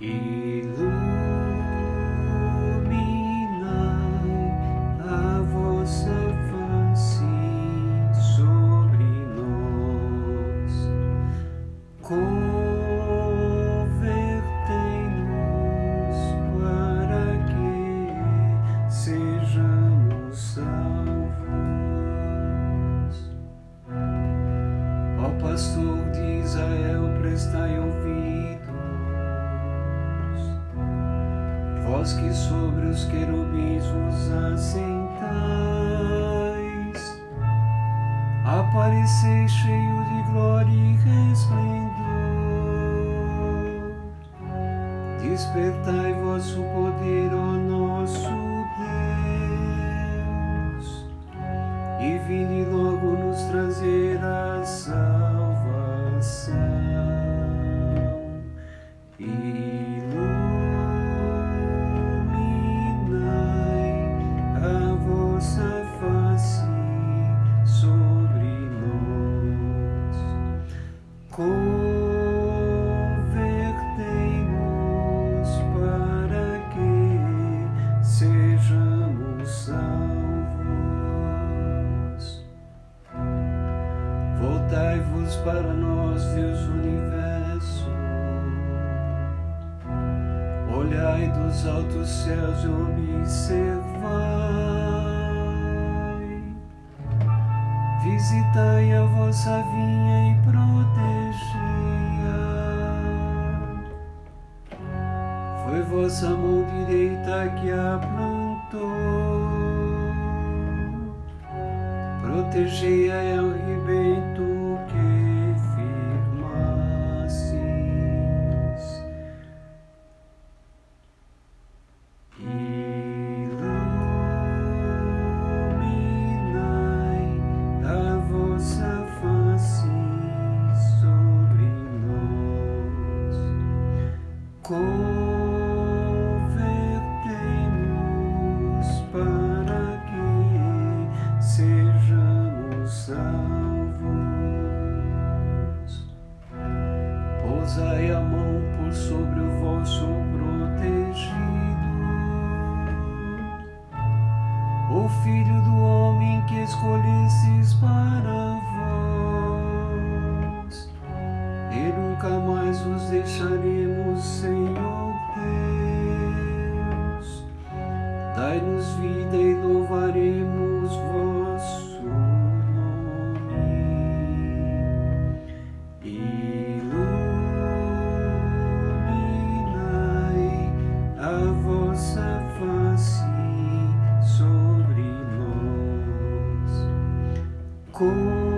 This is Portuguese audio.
Ilumina a vossa face sobre nós, convertei-nos para que sejamos salvos. Ó Pastor de Israel, presta ouvido Que sobre os querubins vos assentais, apareceis cheio de glória e resplendor. Despertai vosso poder, ó nosso Deus, e vinde logo nos trazer a salvação. Voltai-vos para nós, Deus universo. Olhai dos altos céus e observai. Visitai a vossa vinha e protegei-a. Foi vossa mão direita que a plantou protegei-a ao rebento por sobre o vosso protegido, o Filho do homem que escolhestes para vós, e nunca mais vos deixaremos, Senhor Deus. Dai-nos vida e louvaremos vosso Como